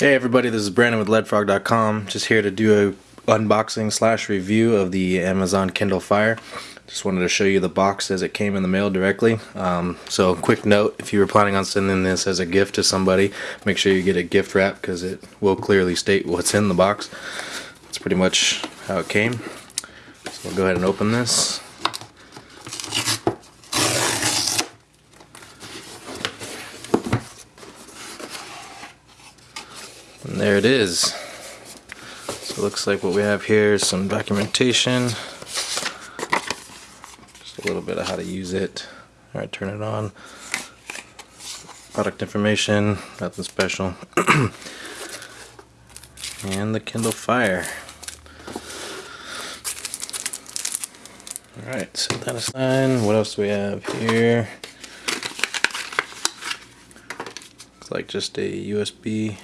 Hey everybody, this is Brandon with leadfrog.com. Just here to do a unboxing slash review of the Amazon Kindle Fire. Just wanted to show you the box as it came in the mail directly. Um, so quick note, if you were planning on sending this as a gift to somebody, make sure you get a gift wrap because it will clearly state what's in the box. That's pretty much how it came. So we'll go ahead and open this. There it is. So it looks like what we have here is some documentation. Just a little bit of how to use it. Alright, turn it on. Product information, nothing special. and the Kindle Fire. Alright, set that aside. What else do we have here? Looks like just a USB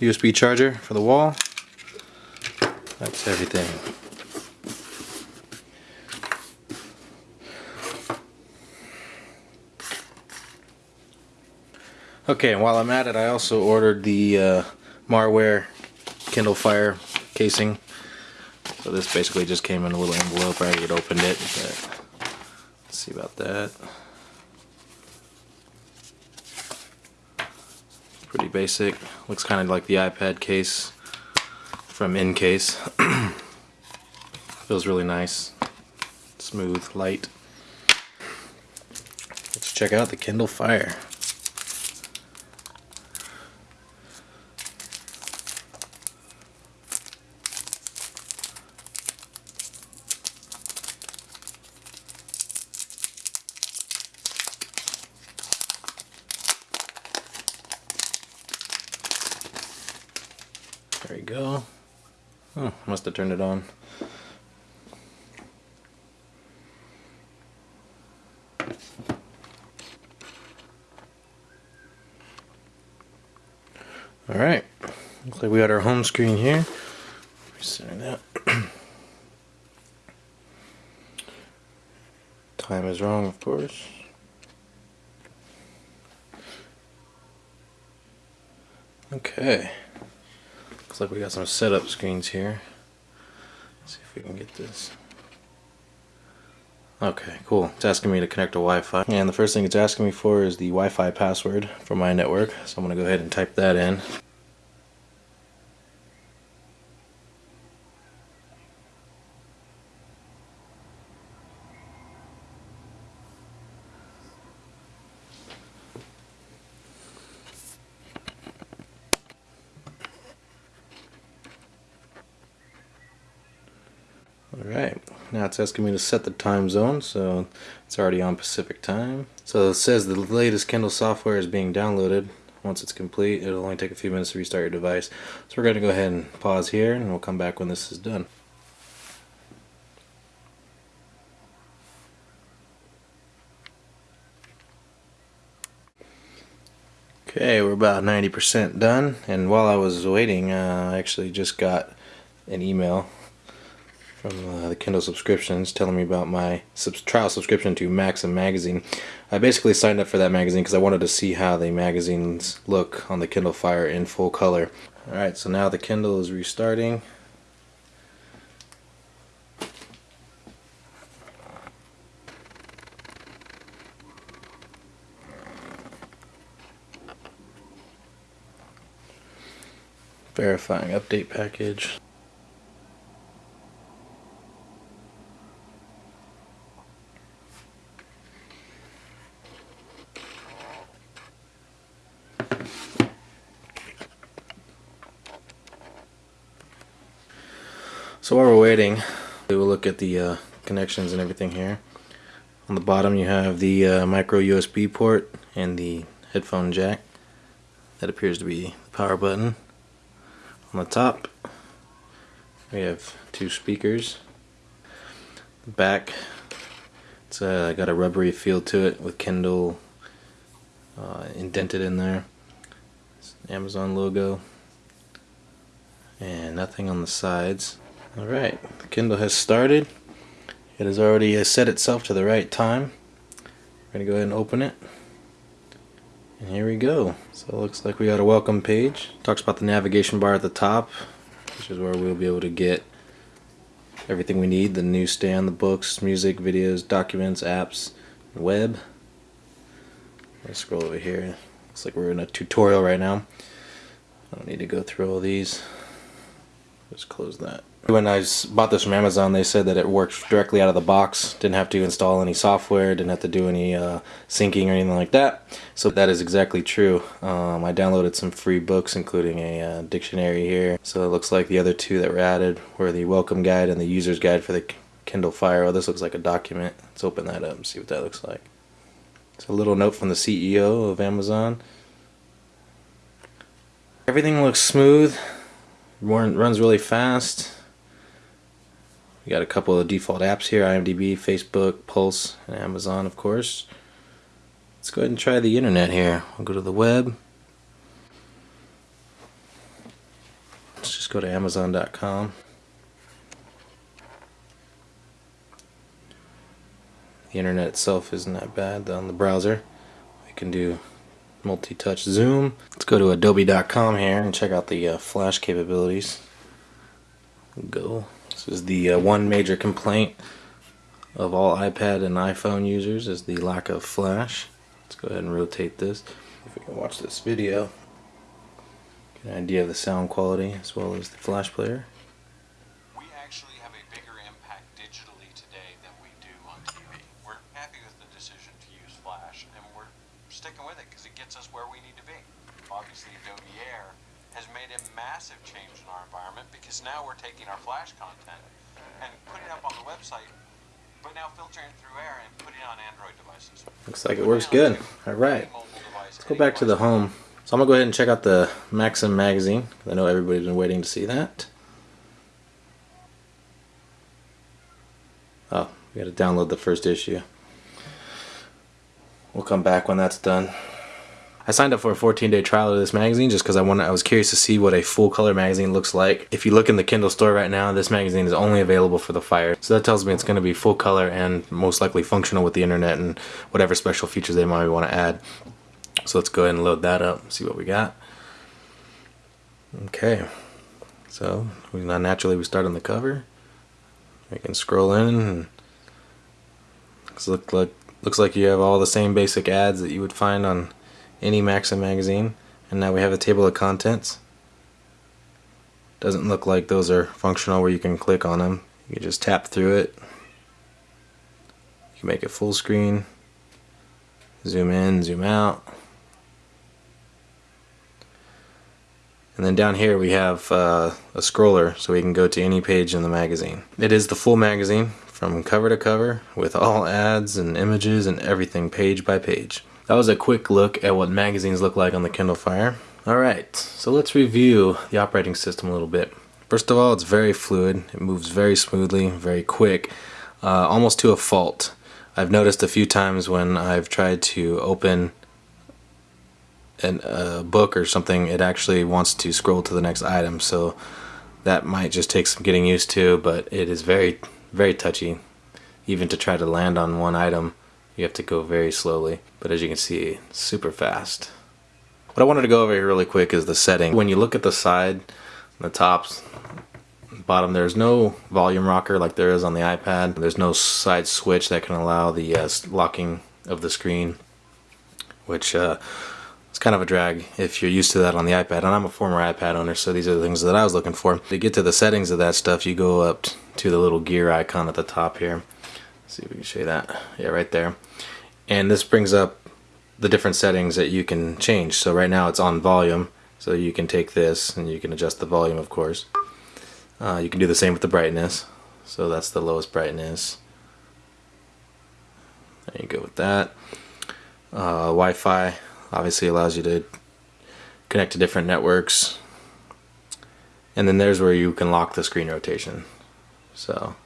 USB charger for the wall. That's everything. Okay, and while I'm at it, I also ordered the uh, Marware Kindle Fire casing. So this basically just came in a little envelope. I already opened it, but let's see about that. Pretty basic. Looks kind of like the iPad case from InCase. Feels really nice. Smooth, light. Let's check out the Kindle Fire. There you go. Oh, must have turned it on. Alright, looks like we got our home screen here. Resetting that. Time is wrong, of course. Okay. Looks like we got some setup screens here. Let's see if we can get this. Okay, cool. It's asking me to connect to Wi-Fi. And the first thing it's asking me for is the Wi-Fi password for my network. So I'm going to go ahead and type that in. Alright, now it's asking me to set the time zone, so it's already on Pacific time. So it says the latest Kindle software is being downloaded. Once it's complete, it'll only take a few minutes to restart your device. So we're going to go ahead and pause here, and we'll come back when this is done. Okay, we're about 90% done, and while I was waiting, uh, I actually just got an email from uh, the Kindle subscriptions telling me about my sub trial subscription to Maxim magazine. I basically signed up for that magazine because I wanted to see how the magazines look on the Kindle Fire in full color. Alright, so now the Kindle is restarting. Verifying update package. So while we're waiting, we will look at the uh, connections and everything here. On the bottom you have the uh, micro USB port and the headphone jack. That appears to be the power button. On the top we have two speakers. The back it's uh, got a rubbery feel to it with Kindle uh, indented in there. Amazon logo and nothing on the sides. Alright, the Kindle has started. It has already uh, set itself to the right time. We're going to go ahead and open it. And here we go. So it looks like we got a welcome page. Talks about the navigation bar at the top, which is where we'll be able to get everything we need, the newsstand, the books, music, videos, documents, apps, web. Let's scroll over here. Looks like we're in a tutorial right now. I don't need to go through all these. Just close that. When I bought this from Amazon, they said that it worked directly out of the box. Didn't have to install any software, didn't have to do any uh, syncing or anything like that. So that is exactly true. Um, I downloaded some free books, including a uh, dictionary here. So it looks like the other two that were added were the welcome guide and the user's guide for the Kindle Fire. Oh, this looks like a document. Let's open that up and see what that looks like. It's a little note from the CEO of Amazon. Everything looks smooth, runs really fast. We got a couple of default apps here, IMDb, Facebook, Pulse, and Amazon of course. Let's go ahead and try the internet here. We'll go to the web. Let's just go to amazon.com. The internet itself isn't that bad on the browser. We can do multi-touch zoom. Let's go to adobe.com here and check out the uh, flash capabilities. Go. Is the uh, one major complaint of all iPad and iPhone users is the lack of flash. Let's go ahead and rotate this. If we can watch this video, get an idea of the sound quality as well as the flash player. We actually have a bigger impact digitally today than we do on TV. We're happy with the decision to use flash and we're sticking with it because it gets us where we need to be. Obviously Adobe Air has made a massive change in our environment because now we're taking our Flash content and putting it up on the website, but now filtering through Air and putting it on Android devices. Looks like it works good. All right, let's go back to the home. So I'm gonna go ahead and check out the Maxim magazine. I know everybody's been waiting to see that. Oh, we gotta download the first issue. We'll come back when that's done. I signed up for a 14 day trial of this magazine just because I wanted I was curious to see what a full color magazine looks like. If you look in the Kindle store right now, this magazine is only available for the Fire. So that tells me it's going to be full color and most likely functional with the internet and whatever special features they might want to add. So let's go ahead and load that up see what we got. Okay, so we naturally we start on the cover. We can scroll in looks like looks like you have all the same basic ads that you would find on any Maxim magazine and now we have a table of contents. Doesn't look like those are functional where you can click on them you just tap through it. You can make it full screen. Zoom in zoom out. And then down here we have uh, a scroller so we can go to any page in the magazine. It is the full magazine from cover to cover with all ads and images and everything page by page that was a quick look at what magazines look like on the Kindle Fire. Alright, so let's review the operating system a little bit. First of all, it's very fluid. It moves very smoothly, very quick, uh, almost to a fault. I've noticed a few times when I've tried to open an, a book or something, it actually wants to scroll to the next item. So that might just take some getting used to, but it is very, very touchy. Even to try to land on one item, you have to go very slowly but as you can see super fast. What I wanted to go over here really quick is the setting. When you look at the side the tops bottom there's no volume rocker like there is on the iPad. There's no side switch that can allow the uh, locking of the screen which uh, it's kind of a drag if you're used to that on the iPad. And I'm a former iPad owner so these are the things that I was looking for. To get to the settings of that stuff you go up to the little gear icon at the top here see if we can show you that. Yeah right there. And this brings up the different settings that you can change. So right now it's on volume. So you can take this and you can adjust the volume of course. Uh, you can do the same with the brightness. So that's the lowest brightness. There you go with that. Uh, Wi-Fi obviously allows you to connect to different networks. And then there's where you can lock the screen rotation. So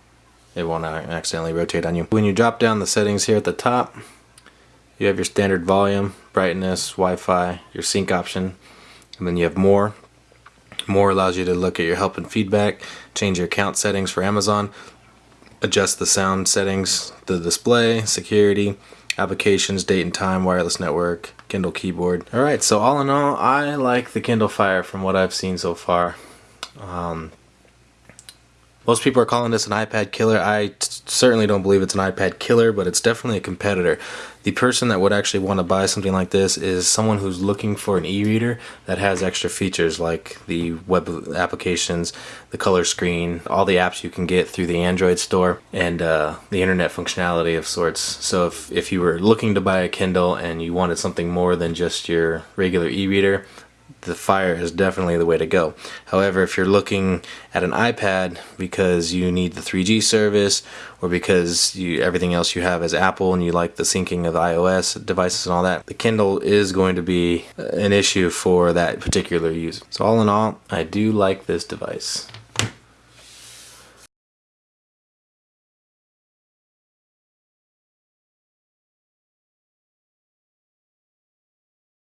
it won't accidentally rotate on you. When you drop down the settings here at the top, you have your standard volume, brightness, Wi-Fi, your sync option, and then you have more. More allows you to look at your help and feedback, change your account settings for Amazon, adjust the sound settings, the display, security, applications, date and time, wireless network, Kindle keyboard. All right, so all in all, I like the Kindle Fire from what I've seen so far. Um, most people are calling this an iPad killer. I certainly don't believe it's an iPad killer, but it's definitely a competitor. The person that would actually want to buy something like this is someone who's looking for an e-reader that has extra features like the web applications, the color screen, all the apps you can get through the Android store, and uh, the internet functionality of sorts. So if, if you were looking to buy a Kindle and you wanted something more than just your regular e-reader, the Fire is definitely the way to go. However, if you're looking at an iPad because you need the 3G service or because you, everything else you have is Apple and you like the syncing of iOS devices and all that, the Kindle is going to be uh, an issue for that particular use. So all in all, I do like this device.